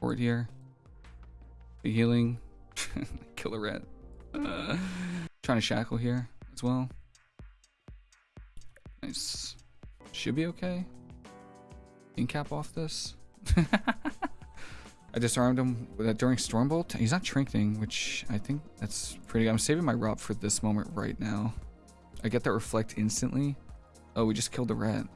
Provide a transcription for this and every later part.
Forward here. The healing. Killer rat. Uh, trying to shackle here as well. Nice. Should be okay. Incap off this. I disarmed him during Stormbolt. He's not shrinking, which I think that's pretty good. I'm saving my RoP for this moment right now. I get that reflect instantly. Oh, we just killed the rat.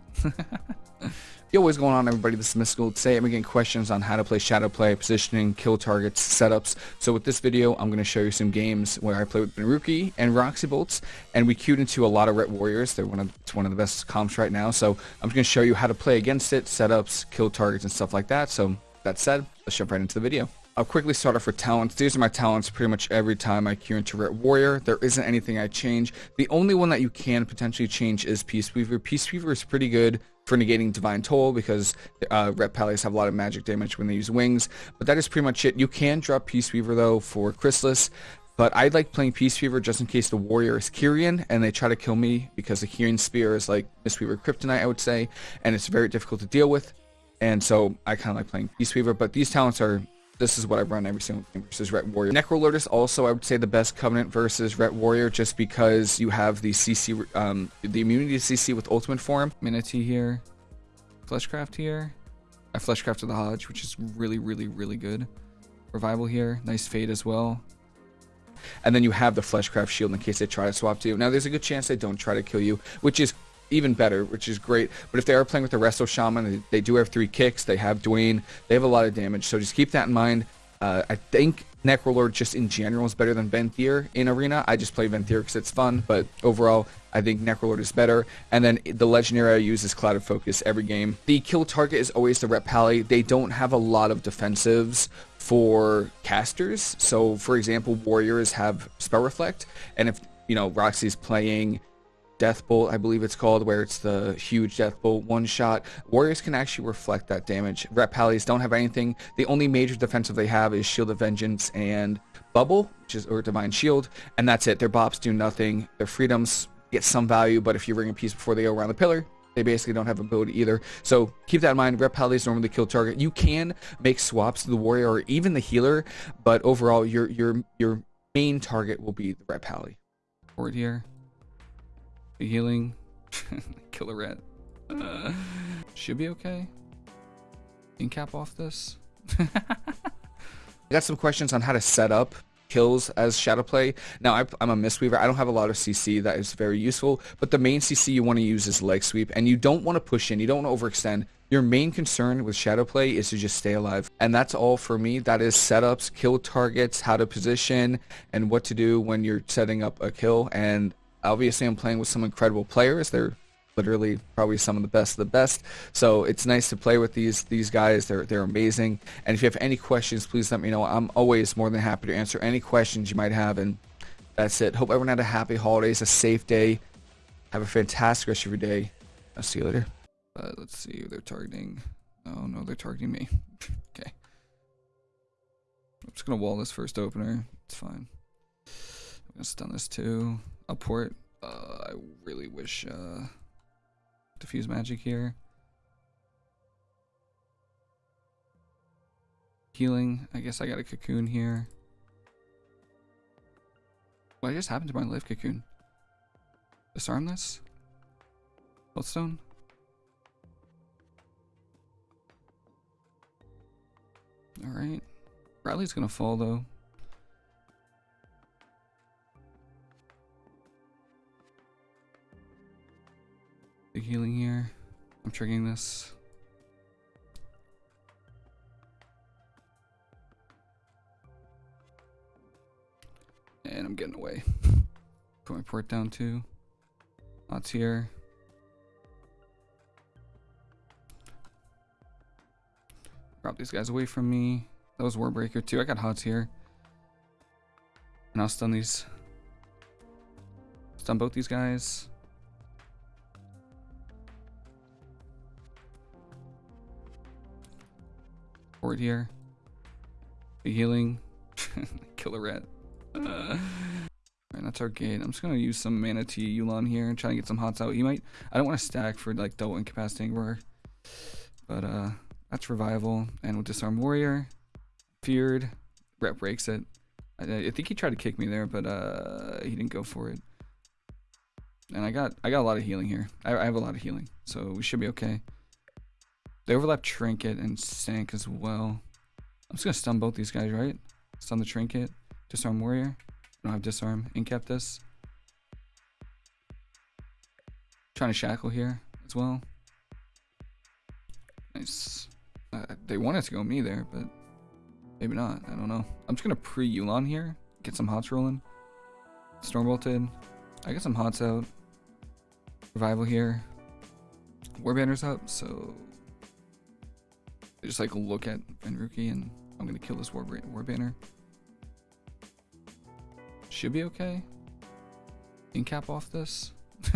Yo, what's going on everybody? This is Mystical. Today I'm getting questions on how to play Shadow Play, positioning, kill targets, setups. So with this video, I'm going to show you some games where I play with Benruki and Roxy Bolts, and we queued into a lot of Ret Warriors. They're one of, it's one of the best comps right now. So I'm just going to show you how to play against it, setups, kill targets, and stuff like that. So that said, let's jump right into the video. I'll quickly start off with talents. These are my talents pretty much every time I queue into Ret Warrior. There isn't anything I change. The only one that you can potentially change is Peace Weaver. Peace Weaver is pretty good for negating Divine Toll because uh, Ret Pallies have a lot of magic damage when they use wings. But that is pretty much it. You can drop Peace Weaver though for Chrysalis. But I like playing Peace Weaver just in case the warrior is Kyrian and they try to kill me because the Kyrian spear is like Mistweaver Kryptonite, I would say, and it's very difficult to deal with. And so I kind of like playing Peace Weaver, but these talents are this is what I run every single game versus Ret Warrior. Necrolord is also, I would say, the best Covenant versus Ret Warrior just because you have the CC, um, the immunity to CC with Ultimate Form. Minity here, Fleshcraft here. I Fleshcrafted the HoJ, which is really, really, really good. Revival here, nice Fade as well. And then you have the Fleshcraft Shield in case they try to swap to you. Now, there's a good chance they don't try to kill you, which is even better, which is great. But if they are playing with the Resto Shaman, they, they do have three kicks. They have Dwayne. They have a lot of damage. So just keep that in mind. Uh, I think Necrolord just in general is better than Venthyr in Arena. I just play Venthyr because it's fun, but overall, I think Necrolord is better. And then the legendary I use is Clouded Focus every game. The kill target is always the Ret Pally. They don't have a lot of defensives for casters. So, for example, Warriors have Spell Reflect, and if you know Roxy's playing Death Bolt, I believe it's called, where it's the huge Death Bolt one shot. Warriors can actually reflect that damage. Ret Pallies don't have anything. The only major defensive they have is Shield of Vengeance and Bubble, which is or Divine Shield, and that's it. Their bops do nothing. Their freedoms get some value, but if you ring a piece before they go around the pillar, they basically don't have a ability either. So keep that in mind. Ret Pallies normally kill target. You can make swaps to the warrior or even the healer, but overall your your your main target will be the Ret Pally. Forward here. Healing. Kill a rat. Should be okay. Can Incap off this. I got some questions on how to set up kills as shadow play. Now I, am a Mistweaver. I don't have a lot of CC that is very useful, but the main CC you want to use is leg sweep, and you don't want to push in. You don't want to overextend. Your main concern with shadow play is to just stay alive, and that's all for me. That is setups, kill targets, how to position, and what to do when you're setting up a kill. And obviously I'm playing with some incredible players. They're literally probably some of the best of the best. So it's nice to play with these these guys. They're they're amazing. And if you have any questions, please let me know. I'm always more than happy to answer any questions you might have. And that's it. Hope everyone had a happy holidays, a safe day. Have a fantastic rest of your day. I'll see you later. Uh, let's see. They're targeting. Oh no, they're targeting me. okay. I'm just gonna wall this first opener. It's fine. I'm gonna stun this too. I'll port. Uh, I really wish uh, diffuse magic here. Healing. I guess I got a cocoon here. What just happened to my life cocoon? Disarm this? Bloodstone? Alright. Bradley's gonna fall though. Big healing here. I'm triggering this. And I'm getting away. Put my port down too. Lots here. Drop these guys away from me. That was Warbreaker too. I got HOTS here. And I'll stun these. Stun both these guys. Here. The healing. Kill a rat. Uh, Alright, that's our gate. I'm just gonna use some mana tea Yu'lon here and try to get some hots out. He might I don't want to stack for like double incapacitating roar. But uh that's revival and we'll disarm warrior. Feared. Ret breaks it. I, I think he tried to kick me there, but uh, he didn't go for it. And I got I got a lot of healing here. I, I have a lot of healing, so we should be okay. They overlap Trinket and Sank as well. I'm just gonna stun both these guys, right? Stun the Trinket. Disarm Warrior. I don't have Disarm. Incap this. Trying to Shackle here as well. Nice. Uh, they wanted to go me there, but maybe not. I don't know. I'm just gonna pre-Yu'lon here. Get some hots rolling. Storm bolted. I get some hots out. Revival here. Warbanner's up, so I just like look at Enruki and I'm gonna kill this War, war Banner. Should be okay. Incap off this.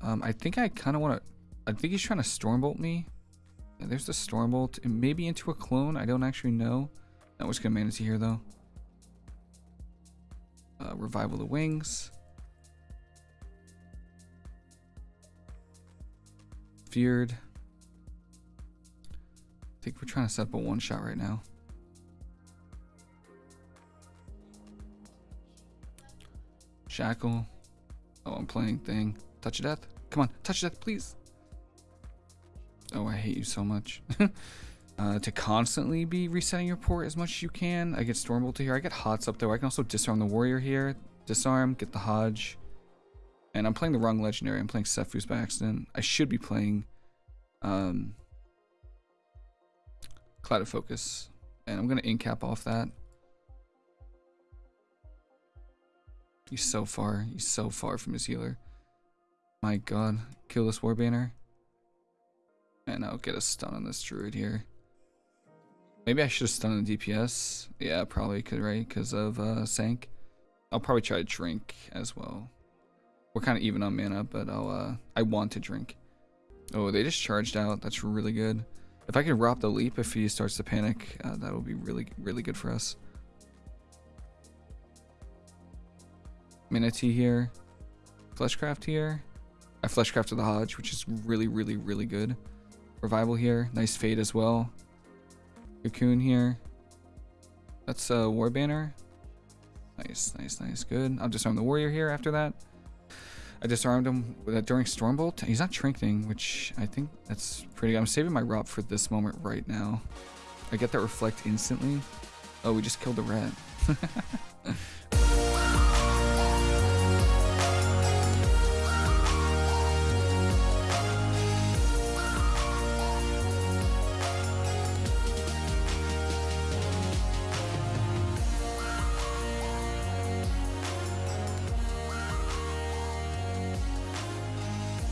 um, I think I kind of want to. I think he's trying to Stormbolt me. Yeah, there's the Stormbolt. And maybe into a clone. I don't actually know. Not what's gonna manage here though. Uh, revival the wings. Feared. I think we're trying to set up a one shot right now. Shackle. Oh, I'm playing thing. Touch of death. Come on, touch of death, please. Oh, I hate you so much. uh, to constantly be resetting your port as much as you can. I get Stormbolt here. I get Hots up there. I can also disarm the warrior here. Disarm, get the HoJ. And I'm playing the wrong legendary. I'm playing Sephuz by accident. I should be playing um, Clouded Focus. And I'm going to incap off that. He's so far. He's so far from his healer. My god. Kill this Warbanner. And I'll get a stun on this druid here. Maybe I should have stunned the DPS. Yeah, probably could, right? Because of uh, Sank. I'll probably try to drink as well. We're kind of even on mana, but I'll, uh, I want to drink. Oh, they just charged out. That's really good. If I can rob the leap if he starts to panic, uh, that would be really, really good for us. Mana Tea here. Fleshcraft here. I Fleshcrafted the HoJ, which is really, really, really good. Revival here. Nice fade as well. Cocoon here. That's a War Banner. Nice, nice, nice, good. I'll disarm the Warrior here after that. I disarmed him uh, during Stormbolt. He's not shrinking, which I think that's pretty good. I'm saving my RoP for this moment right now. I get that Reflect instantly. Oh, we just killed the rat.